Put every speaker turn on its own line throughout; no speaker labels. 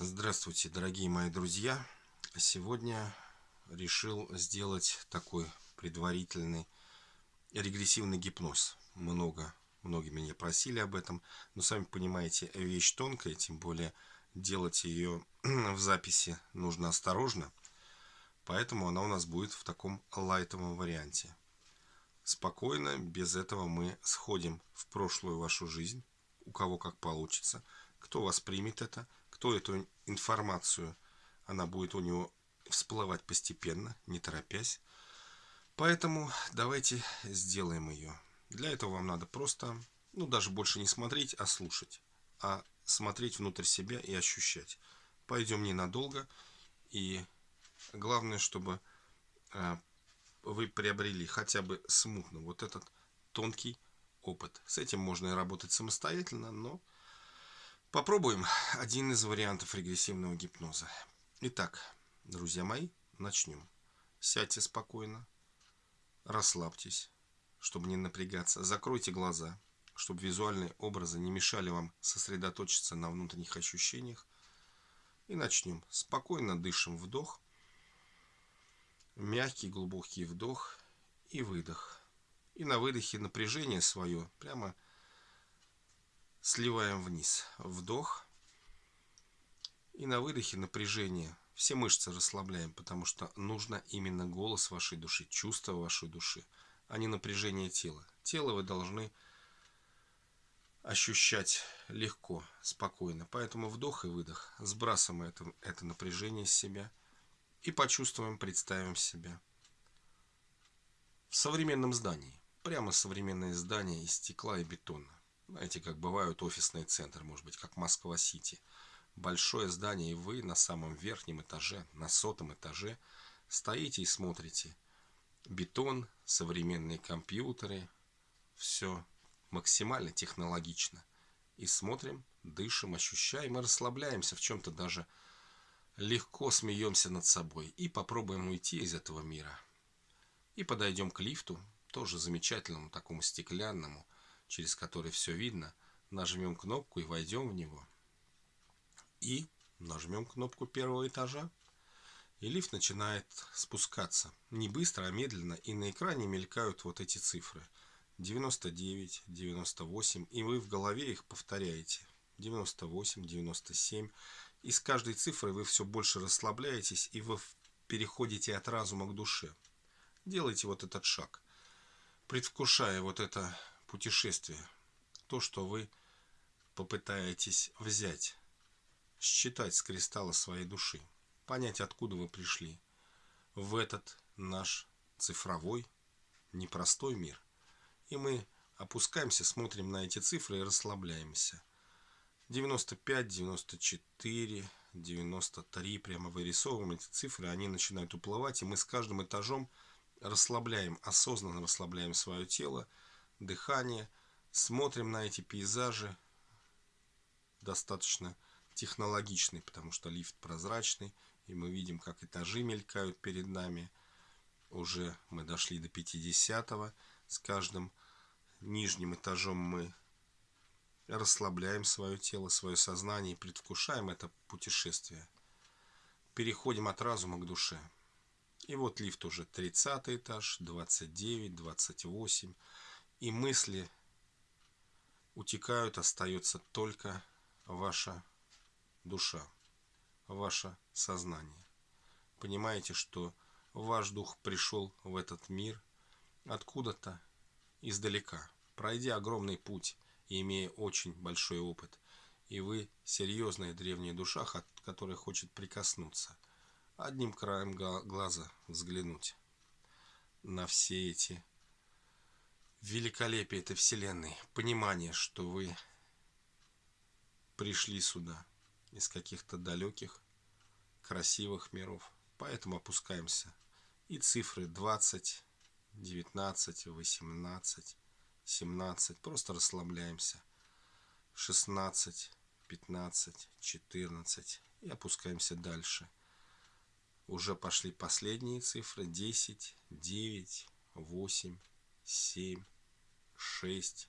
Здравствуйте, дорогие мои друзья! Сегодня решил сделать такой предварительный регрессивный гипноз. Много, многие меня просили об этом, но сами понимаете, вещь тонкая, тем более делать ее в записи нужно осторожно, поэтому она у нас будет в таком лайтовом варианте. Спокойно, без этого мы сходим в прошлую вашу жизнь, у кого как получится, кто воспримет это – кто эту информацию, она будет у него всплывать постепенно, не торопясь. Поэтому давайте сделаем ее. Для этого вам надо просто, ну даже больше не смотреть, а слушать. А смотреть внутрь себя и ощущать. Пойдем ненадолго. И главное, чтобы э, вы приобрели хотя бы смутно вот этот тонкий опыт. С этим можно и работать самостоятельно, но Попробуем один из вариантов регрессивного гипноза. Итак, друзья мои, начнем. Сядьте спокойно, расслабьтесь, чтобы не напрягаться. Закройте глаза, чтобы визуальные образы не мешали вам сосредоточиться на внутренних ощущениях. И начнем. Спокойно дышим вдох, мягкий глубокий вдох и выдох. И на выдохе напряжение свое прямо сливаем вниз. Вдох. И на выдохе напряжение. Все мышцы расслабляем, потому что нужно именно голос вашей души, чувство вашей души, а не напряжение тела. Тело вы должны ощущать легко, спокойно. Поэтому вдох и выдох. Сбрасываем это, это напряжение с себя и почувствуем, представим себя в современном здании. Прямо современное здание из стекла и бетона. Знаете, как бывают офисные центры, может быть, как Москва-Сити. Большое здание, и вы на самом верхнем этаже, на сотом этаже, стоите и смотрите. Бетон, современные компьютеры, все максимально технологично. И смотрим, дышим, ощущаем и расслабляемся в чем-то даже легко смеемся над собой. И попробуем уйти из этого мира. И подойдем к лифту, тоже замечательному, такому стеклянному, через который все видно, нажмем кнопку и войдем в него. И нажмем кнопку первого этажа. И лифт начинает спускаться. Не быстро, а медленно. И на экране мелькают вот эти цифры. 99, 98. И вы в голове их повторяете. 98, 97. И с каждой цифрой вы все больше расслабляетесь. И вы переходите от разума к душе. Делайте вот этот шаг. Предвкушая вот это путешествие. То, что вы попытаетесь взять, считать с кристалла своей души, понять, откуда вы пришли в этот наш цифровой, непростой мир. И мы опускаемся, смотрим на эти цифры и расслабляемся. 95, 94, 93, прямо вырисовываем эти цифры, они начинают уплывать, и мы с каждым этажом расслабляем, осознанно расслабляем свое тело, дыхание, смотрим на эти пейзажи, достаточно технологичный, потому что лифт прозрачный, и мы видим, как этажи мелькают перед нами. Уже мы дошли до 50 -го. С каждым нижним этажом мы расслабляем свое тело, свое сознание и предвкушаем это путешествие. Переходим от разума к душе. И вот лифт уже 30 этаж, 29, 28 и мысли утекают, остается только ваша душа, ваше сознание. Понимаете, что ваш дух пришел в этот мир откуда-то издалека, пройдя огромный путь и имея очень большой опыт. И вы серьезная древняя душа, которая хочет прикоснуться, одним краем глаза взглянуть на все эти великолепие этой вселенной, понимание, что вы пришли сюда из каких-то далеких, красивых миров. Поэтому опускаемся. И цифры 20, 19, 18, 17. Просто расслабляемся. 16, 15, 14. И опускаемся дальше. Уже пошли последние цифры. 10, 9, 8, 7, шесть,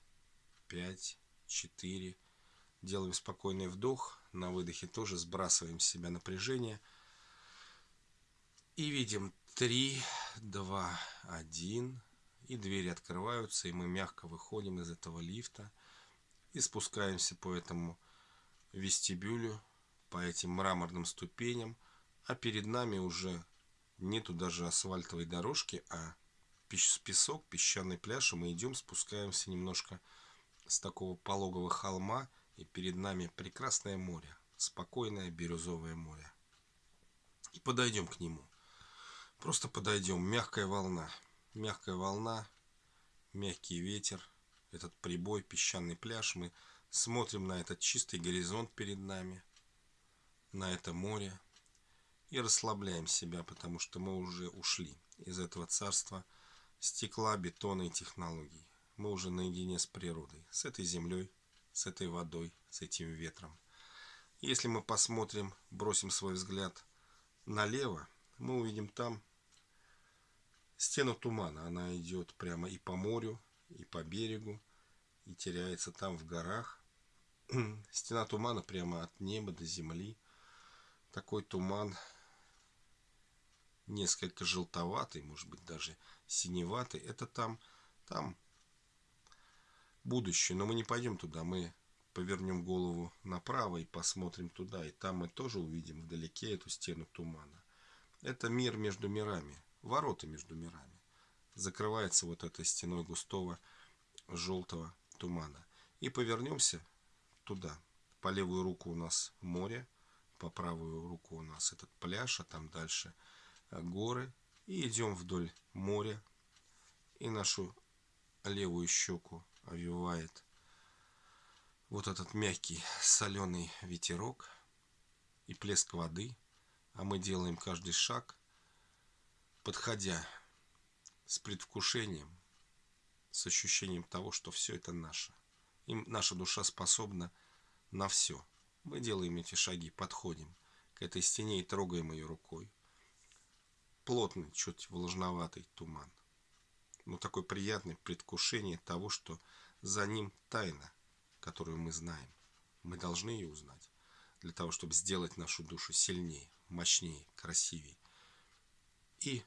пять, четыре, Делаем спокойный вдох. На выдохе тоже сбрасываем с себя напряжение. И видим 3, 2, 1. И двери открываются, и мы мягко выходим из этого лифта. И спускаемся по этому вестибюлю, по этим мраморным ступеням. А перед нами уже нету даже асфальтовой дорожки, а песок, песчаный пляж. И мы идем, спускаемся немножко с такого пологого холма. И перед нами прекрасное море, спокойное бирюзовое море. И подойдем к нему. Просто подойдем. Мягкая волна. Мягкая волна, мягкий ветер, этот прибой, песчаный пляж. Мы смотрим на этот чистый горизонт перед нами, на это море. И расслабляем себя, потому что мы уже ушли из этого царства стекла, бетона и технологий. Мы уже наедине с природой, с этой землей, с этой водой, с этим ветром. Если мы посмотрим, бросим свой взгляд налево, мы увидим там стену тумана. Она идет прямо и по морю, и по берегу, и теряется там в горах. Стена тумана прямо от неба до земли. Такой туман несколько желтоватый, может быть даже синеватый. Это там, там будущее. Но мы не пойдем туда, мы повернем голову направо и посмотрим туда. И там мы тоже увидим вдалеке эту стену тумана. Это мир между мирами, ворота между мирами. Закрывается вот этой стеной густого желтого тумана. И повернемся туда. По левую руку у нас море, по правую руку у нас этот пляж, а там дальше горы. И идем вдоль моря. И нашу левую щеку овивает вот этот мягкий соленый ветерок и плеск воды, а мы делаем каждый шаг, подходя с предвкушением, с ощущением того, что все это наше. И наша душа способна на все. Мы делаем эти шаги, подходим к этой стене и трогаем ее рукой. Плотный, чуть влажноватый туман но такое приятное предвкушение того, что за ним тайна, которую мы знаем. Мы должны ее узнать для того, чтобы сделать нашу душу сильнее, мощнее, красивее. И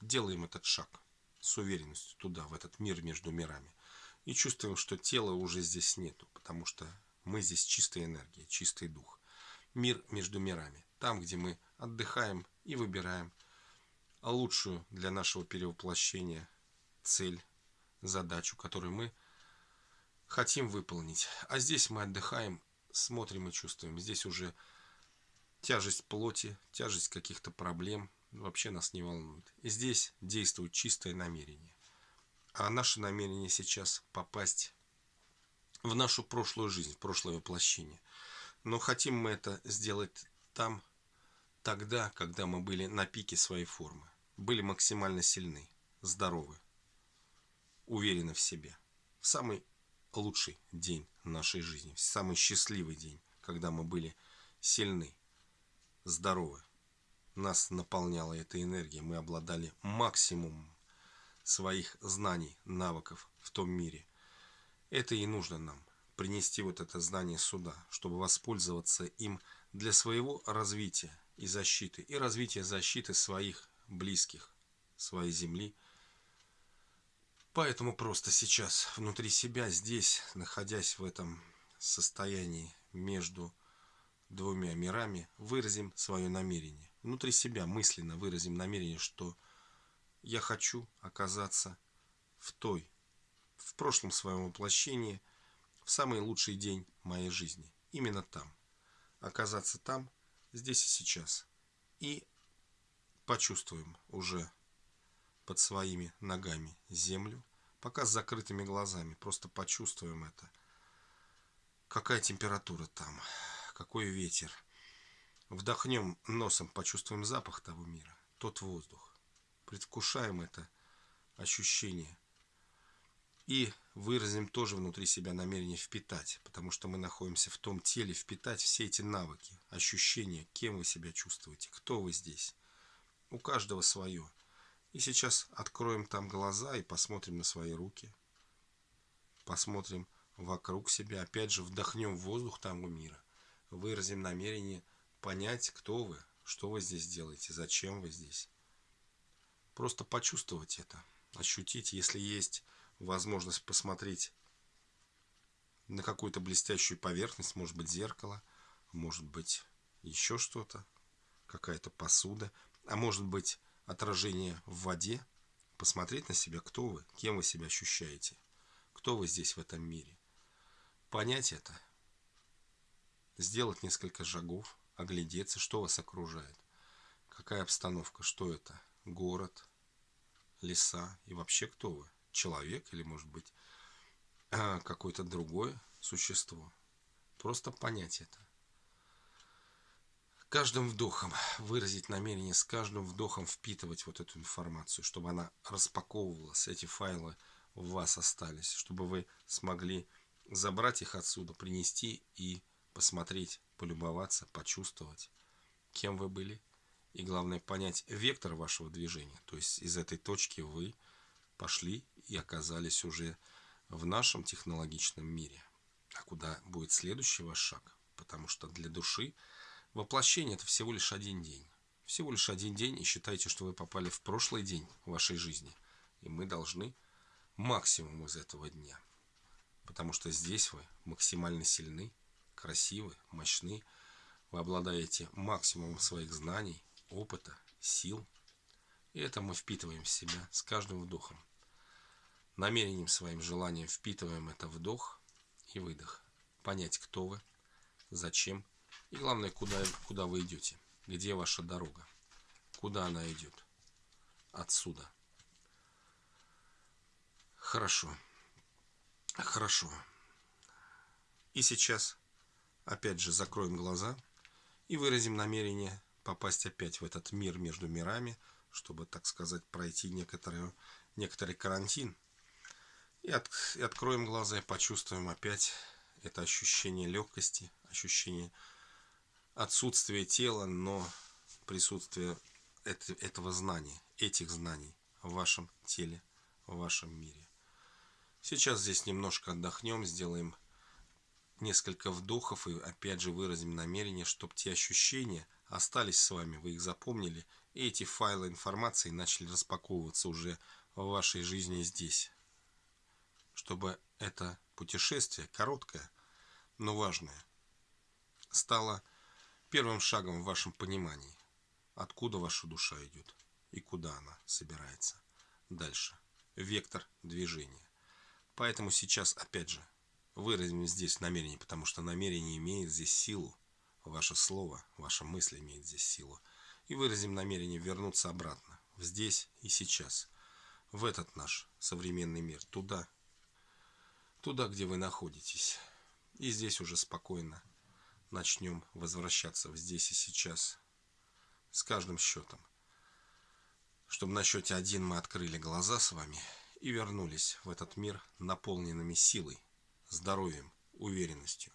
делаем этот шаг с уверенностью туда, в этот мир между мирами. И чувствуем, что тела уже здесь нету, потому что мы здесь чистая энергия, чистый дух. Мир между мирами. Там, где мы отдыхаем и выбираем лучшую для нашего перевоплощения цель, задачу, которую мы хотим выполнить. А здесь мы отдыхаем, смотрим и чувствуем. Здесь уже тяжесть плоти, тяжесть каких-то проблем вообще нас не волнует. И здесь действует чистое намерение. А наше намерение сейчас попасть в нашу прошлую жизнь, в прошлое воплощение. Но хотим мы это сделать там, тогда, когда мы были на пике своей формы. Были максимально сильны, здоровы уверены в себе. В самый лучший день нашей жизни, в самый счастливый день, когда мы были сильны, здоровы. Нас наполняла эта энергия, мы обладали максимумом своих знаний, навыков в том мире. Это и нужно нам, принести вот это знание сюда, чтобы воспользоваться им для своего развития и защиты, и развития защиты своих близких, своей земли – Поэтому просто сейчас внутри себя, здесь, находясь в этом состоянии между двумя мирами, выразим свое намерение. Внутри себя мысленно выразим намерение, что я хочу оказаться в той, в прошлом своем воплощении, в самый лучший день моей жизни. Именно там. Оказаться там, здесь и сейчас. И почувствуем уже под своими ногами землю, пока с закрытыми глазами. Просто почувствуем это. Какая температура там, какой ветер. Вдохнем носом, почувствуем запах того мира, тот воздух. Предвкушаем это ощущение. И выразим тоже внутри себя намерение впитать, потому что мы находимся в том теле, впитать все эти навыки, ощущения, кем вы себя чувствуете, кто вы здесь. У каждого свое. И сейчас откроем там глаза и посмотрим на свои руки. Посмотрим вокруг себя. Опять же, вдохнем воздух того мира. Выразим намерение понять, кто вы, что вы здесь делаете, зачем вы здесь. Просто почувствовать это, ощутить, если есть возможность посмотреть на какую-то блестящую поверхность, может быть зеркало, может быть еще что-то, какая-то посуда, а может быть отражение в воде, посмотреть на себя, кто вы, кем вы себя ощущаете, кто вы здесь в этом мире. Понять это, сделать несколько шагов, оглядеться, что вас окружает, какая обстановка, что это, город, леса. И вообще кто вы, человек или может быть какое-то другое существо. Просто понять это каждым вдохом выразить намерение, с каждым вдохом впитывать вот эту информацию, чтобы она распаковывалась, эти файлы в вас остались, чтобы вы смогли забрать их отсюда, принести и посмотреть, полюбоваться, почувствовать, кем вы были. И главное понять вектор вашего движения. То есть из этой точки вы пошли и оказались уже в нашем технологичном мире. А куда будет следующий ваш шаг? Потому что для души Воплощение – это всего лишь один день. Всего лишь один день, и считайте, что вы попали в прошлый день вашей жизни. И мы должны максимум из этого дня. Потому что здесь вы максимально сильны, красивы, мощны. Вы обладаете максимумом своих знаний, опыта, сил. И это мы впитываем в себя с каждым вдохом. Намерением своим желанием впитываем это вдох и выдох. Понять, кто вы, зачем и главное, куда, куда вы идете. Где ваша дорога. Куда она идет. Отсюда. Хорошо. Хорошо. И сейчас опять же закроем глаза и выразим намерение попасть опять в этот мир между мирами, чтобы, так сказать, пройти некоторый, некоторый карантин. И, от, и откроем глаза и почувствуем опять это ощущение легкости, ощущение отсутствие тела, но присутствие этого знания, этих знаний в вашем теле, в вашем мире. Сейчас здесь немножко отдохнем, сделаем несколько вдохов и опять же выразим намерение, чтобы те ощущения остались с вами, вы их запомнили, и эти файлы информации начали распаковываться уже в вашей жизни здесь. Чтобы это путешествие, короткое, но важное, стало первым шагом в вашем понимании, откуда ваша душа идет и куда она собирается. Дальше. Вектор движения. Поэтому сейчас, опять же, выразим здесь намерение, потому что намерение имеет здесь силу. Ваше слово, ваша мысль имеет здесь силу. И выразим намерение вернуться обратно, здесь и сейчас, в этот наш современный мир, туда, туда, где вы находитесь. И здесь уже спокойно начнем возвращаться в здесь и сейчас с каждым счетом. Чтобы на счете один мы открыли глаза с вами и вернулись в этот мир наполненными силой, здоровьем, уверенностью.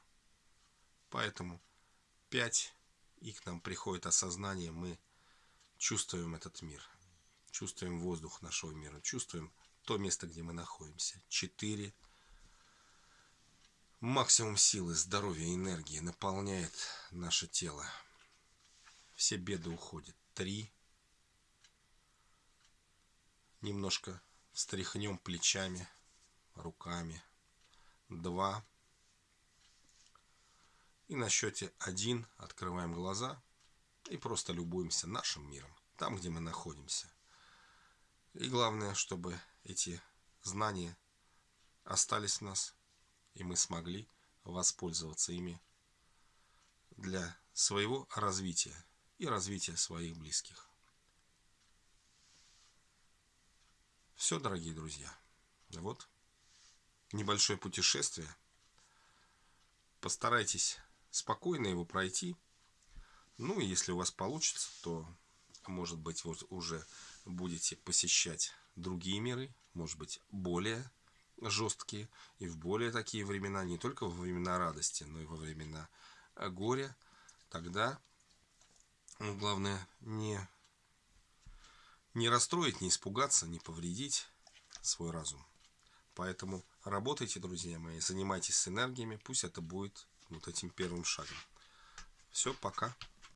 Поэтому пять, и к нам приходит осознание, мы чувствуем этот мир, чувствуем воздух нашего мира, чувствуем то место, где мы находимся. Четыре – Максимум силы, здоровья, энергии наполняет наше тело. Все беды уходят. Три. Немножко встряхнем плечами, руками. Два. И на счете один открываем глаза и просто любуемся нашим миром, там, где мы находимся. И главное, чтобы эти знания остались в нас, и мы смогли воспользоваться ими для своего развития и развития своих близких. Все, дорогие друзья. Вот небольшое путешествие. Постарайтесь спокойно его пройти. Ну и если у вас получится, то, может быть, вы уже будете посещать другие миры, может быть, более жесткие и в более такие времена, не только во времена радости, но и во времена э, горя, тогда ну, главное не, не расстроить, не испугаться, не повредить свой разум. Поэтому работайте, друзья мои, занимайтесь энергиями, пусть это будет вот этим первым шагом. Все, пока.